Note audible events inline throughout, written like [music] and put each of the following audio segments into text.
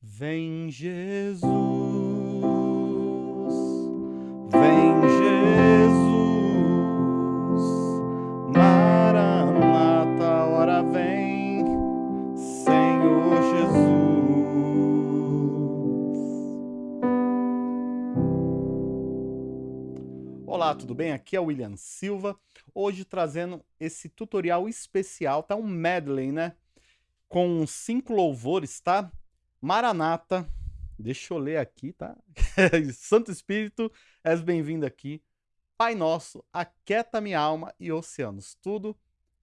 Vem Jesus, vem Jesus, Maranata, hora vem, Senhor Jesus. Olá, tudo bem? Aqui é o William Silva, hoje trazendo esse tutorial especial, tá um medley, né? Com cinco louvores, tá? Maranata, deixa eu ler aqui, tá? [laughs] Santo Espírito, és bem-vindo aqui. Pai Nosso, aquieta minha alma e oceanos. Tudo,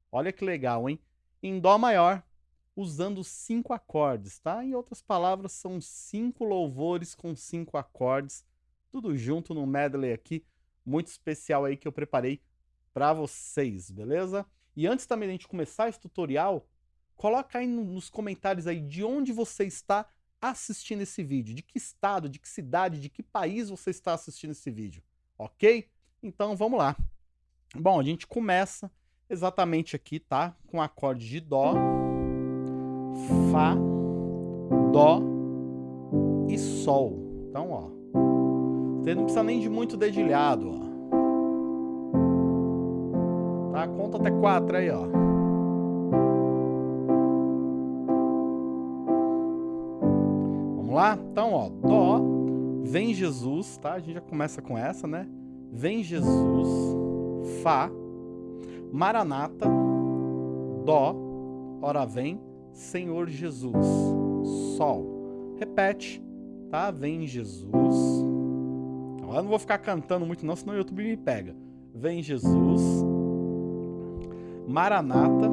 olha que legal, hein? Em Dó maior, usando cinco acordes, tá? Em outras palavras, são cinco louvores com cinco acordes, tudo junto no medley aqui, muito especial aí que eu preparei para vocês, beleza? E antes também da gente começar esse tutorial, Coloca aí nos comentários aí de onde você está assistindo esse vídeo, de que estado, de que cidade, de que país você está assistindo esse vídeo, ok? Então vamos lá. Bom, a gente começa exatamente aqui, tá? Com acorde de Dó, Fá, Dó e Sol. Então, ó, você não precisa nem de muito dedilhado, ó. Tá? Conta até quatro aí, ó. Lá? Então, ó, Dó, vem Jesus, tá? A gente já começa com essa, né? Vem Jesus, Fá, Maranata, Dó, ora vem, Senhor Jesus, Sol. Repete, tá? Vem Jesus. Agora eu não vou ficar cantando muito não, senão o YouTube me pega. Vem Jesus, Maranata,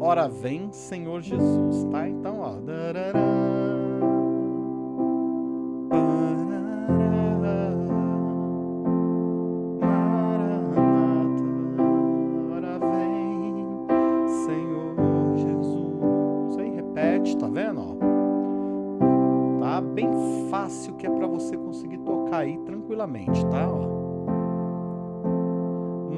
ora vem, Senhor Jesus, tá? Então, ó. Ó? Tá bem fácil que é para você conseguir tocar aí tranquilamente, tá? Ó.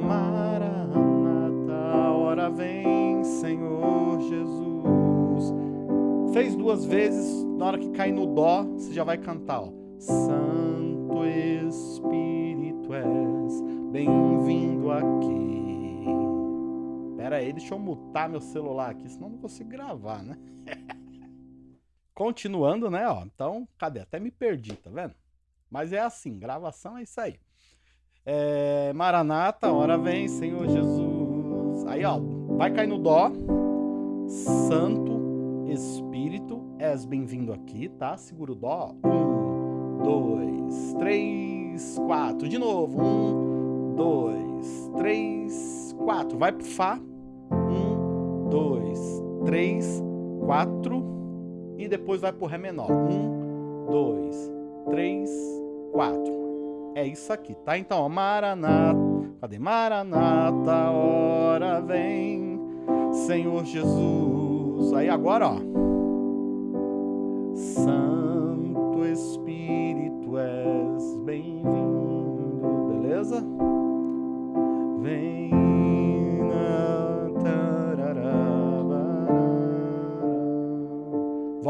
Maranata, hora vem, Senhor Jesus. Fez duas vezes, na hora que cair no dó, você já vai cantar, ó. Santo Espírito és bem-vindo aqui. Pera aí, deixa eu mutar meu celular aqui, senão não consigo gravar, né? [laughs] Continuando, né, ó. Então, cadê? Até me perdi, tá vendo? Mas é assim, gravação é isso aí. É, Maranata, hora vem, Senhor Jesus. Aí, ó, vai cair no Dó. Santo Espírito, és bem-vindo aqui, tá? Segura o Dó. Um, dois, três, quatro. De novo. Um, dois, três, quatro. Vai pro Fá. Um, dois, três, quatro e depois vai pro Ré menor. Um, dois, três, quatro. É isso aqui, tá? Então, ó, Maranata, cadê? Maranata, hora vem, Senhor Jesus. Aí agora, ó. Santo Espírito és bem-vindo, beleza?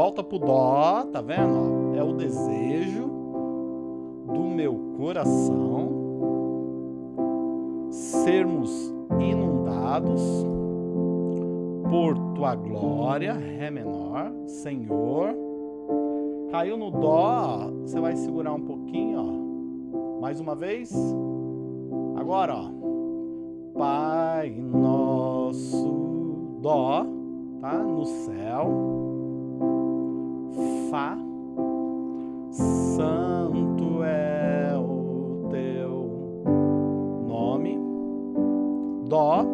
Volta pro dó, tá vendo? É o desejo do meu coração sermos inundados por tua glória, Ré menor, Senhor. Caiu no Dó, você vai segurar um pouquinho, ó. Mais uma vez. Agora, ó. Pai nosso, Dó, tá? No céu Fá, santo é o teu nome, Dó,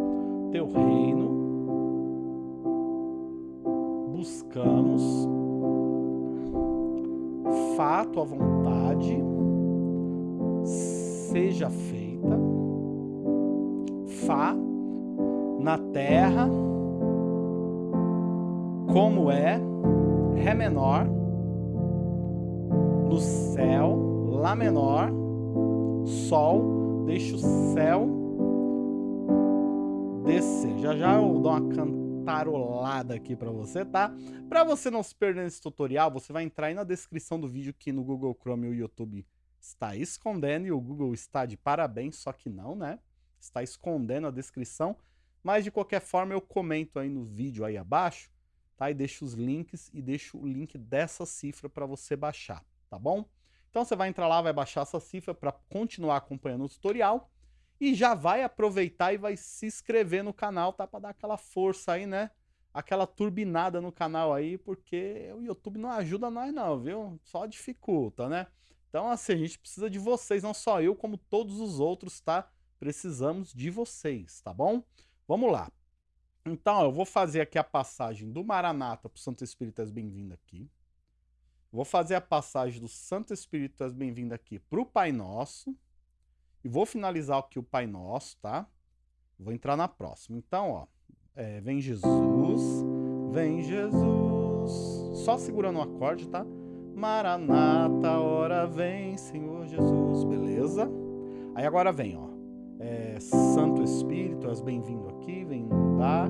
teu reino, buscamos, Fá, tua vontade, seja feita, Fá, na terra, como é, Ré menor, no céu, Lá menor, Sol, deixa o céu descer. Já já eu dou uma cantarolada aqui para você, tá? Para você não se perder nesse tutorial, você vai entrar aí na descrição do vídeo que no Google Chrome o YouTube está escondendo e o Google está de parabéns, só que não, né? Está escondendo a descrição, mas de qualquer forma eu comento aí no vídeo aí abaixo, tá? E deixo os links e deixo o link dessa cifra para você baixar, tá bom? Então você vai entrar lá, vai baixar essa cifra para continuar acompanhando o tutorial e já vai aproveitar e vai se inscrever no canal, tá? Para dar aquela força aí, né? Aquela turbinada no canal aí, porque o YouTube não ajuda nós não, viu? Só dificulta, né? Então, assim, a gente precisa de vocês, não só eu, como todos os outros, tá? Precisamos de vocês, tá bom? Vamos lá. Então, eu vou fazer aqui a passagem do Maranata para o Santo Espírito bem-vindo aqui. Vou fazer a passagem do Santo Espírito és bem-vindo aqui para o Pai Nosso. E vou finalizar aqui o Pai Nosso, tá? Vou entrar na próxima. Então, ó, é, vem Jesus, vem Jesus. Só segurando o acorde, tá? Maranata, hora vem, Senhor Jesus, beleza? Aí agora vem, ó. É, Santo Espírito, és bem-vindo aqui, vem inundar,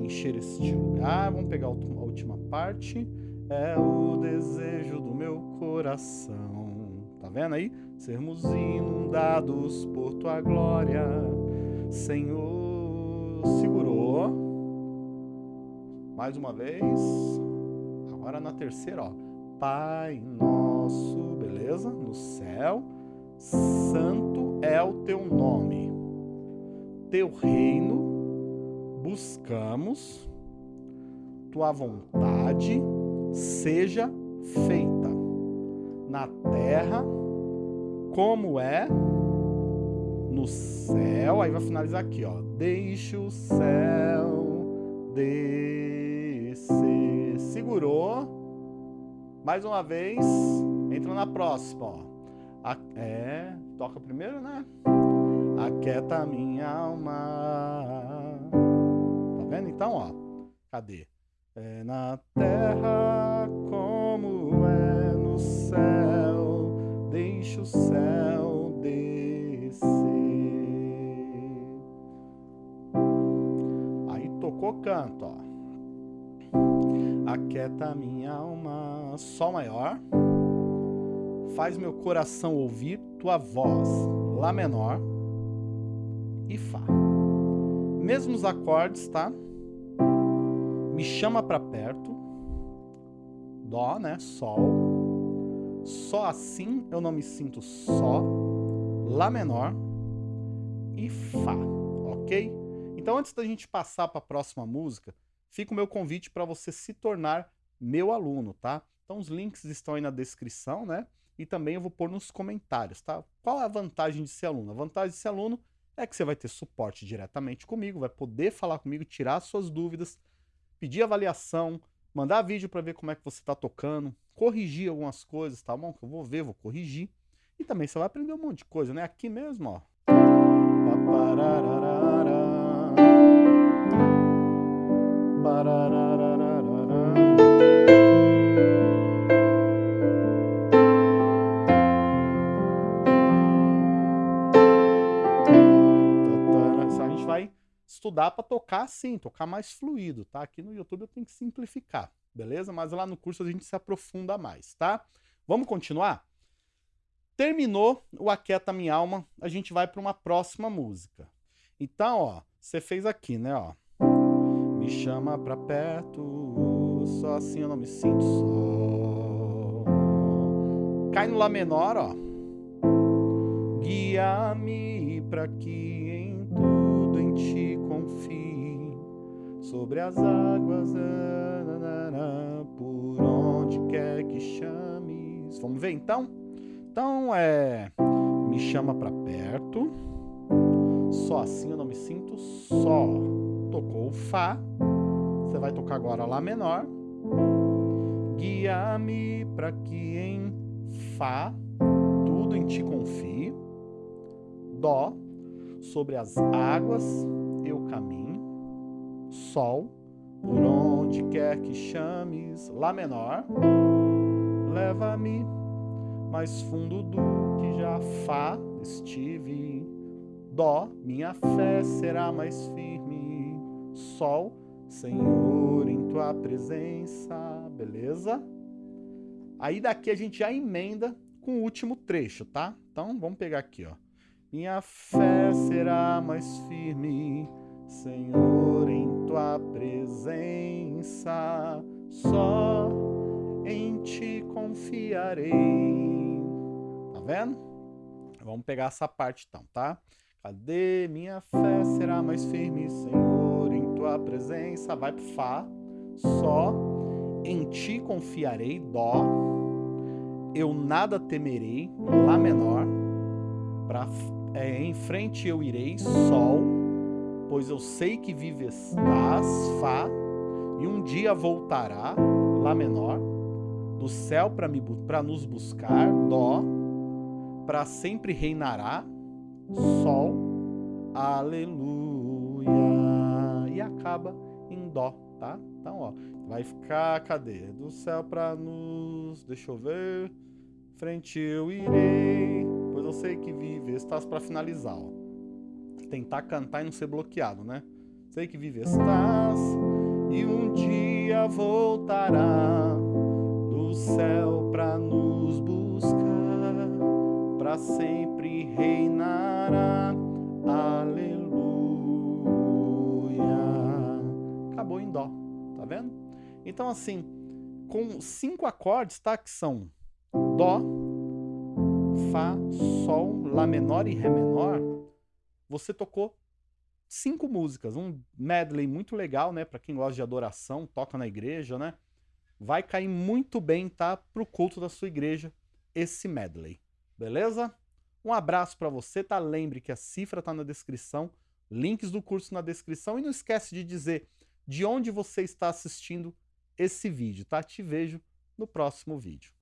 encher este lugar. Vamos pegar a última parte. É o desejo do meu coração. Tá vendo aí? sermos inundados por tua glória, Senhor. Segurou. Mais uma vez. Agora na terceira, ó. Pai nosso, beleza? No céu, santo é o teu nome. Teu reino buscamos, tua vontade seja feita na terra como é no céu. Aí vai finalizar aqui, ó. Deixa o céu descer. Segurou. Mais uma vez. Entra na próxima, ó. A, é, toca primeiro, né? Aquieta minha alma. Tá vendo? Então, ó. Cadê? É na terra como é no céu, deixa o céu descer. Aí tocou canto, ó. Aquieta minha alma, Sol maior. Faz meu coração ouvir tua voz, Lá menor e Fá. Mesmos acordes, tá? Me chama para perto. Dó, né? Sol. Só assim eu não me sinto só. Lá menor e Fá, ok? Então antes da gente passar para a próxima música, fica o meu convite para você se tornar meu aluno, tá? Então os links estão aí na descrição, né? E também eu vou pôr nos comentários, tá? Qual é a vantagem de ser aluno? A vantagem de ser aluno é que você vai ter suporte diretamente comigo, vai poder falar comigo, tirar suas dúvidas, pedir avaliação, mandar vídeo para ver como é que você está tocando, corrigir algumas coisas, tá bom? Que eu vou ver, vou corrigir. E também você vai aprender um monte de coisa, né? Aqui mesmo, ó. A gente vai estudar para tocar assim, tocar mais fluido, tá? Aqui no YouTube eu tenho que simplificar, beleza? Mas lá no curso a gente se aprofunda mais, tá? Vamos continuar? Terminou o Aquieta Minha Alma, a gente vai para uma próxima música. Então, ó, você fez aqui, né, ó. Me chama pra perto, só assim eu não me sinto só. Cai no Lá menor, ó. Guia-me pra que confie. Sobre as águas, por onde quer que chames. Vamos ver então? Então é. Me chama pra perto. Só assim eu não me sinto só. Tocou o Fá. Você vai tocar agora Lá menor. Guia-me para que em Fá tudo em ti confie. Dó. Sobre as águas caminho. Sol. Por onde quer que chames. Lá menor. Leva-me mais fundo do que já Fá estive. Dó, minha fé será mais firme. Sol, Senhor, em tua presença, beleza? Aí daqui a gente já emenda com o último trecho, tá? Então vamos pegar aqui, ó. Minha fé será mais firme, Senhor, em tua presença, só em ti confiarei. Tá vendo? Vamos pegar essa parte então, tá? Cadê? Minha fé será mais firme, Senhor, em tua presença. Vai pro Fá, Só, em ti confiarei, Dó. Eu nada temerei, Lá menor. Pra, é, em frente eu irei, Sol, pois eu sei que vives estás, Fá, e um dia voltará, Lá menor, do céu para nos buscar, Dó, para sempre reinará, Sol, Aleluia. E acaba em Dó, tá? Então, ó, vai ficar, cadê? Do céu para nos, deixa eu ver, frente eu irei, pois eu sei que vive, estás para finalizar, ó. Tentar cantar e não ser bloqueado, né? Sei que vive estás e um dia voltará do céu para nos buscar para sempre reinará. Aleluia. Acabou em dó, tá vendo? Então assim, com cinco acordes, tá? Que são dó, fá, sol, lá menor e ré menor, você tocou cinco músicas, um medley muito legal, né, para quem gosta de adoração, toca na igreja, né? Vai cair muito bem, tá, pro culto da sua igreja esse medley. Beleza? Um abraço para você, tá? Lembre que a cifra tá na descrição, links do curso na descrição e não esquece de dizer de onde você está assistindo esse vídeo, tá? Te vejo no próximo vídeo.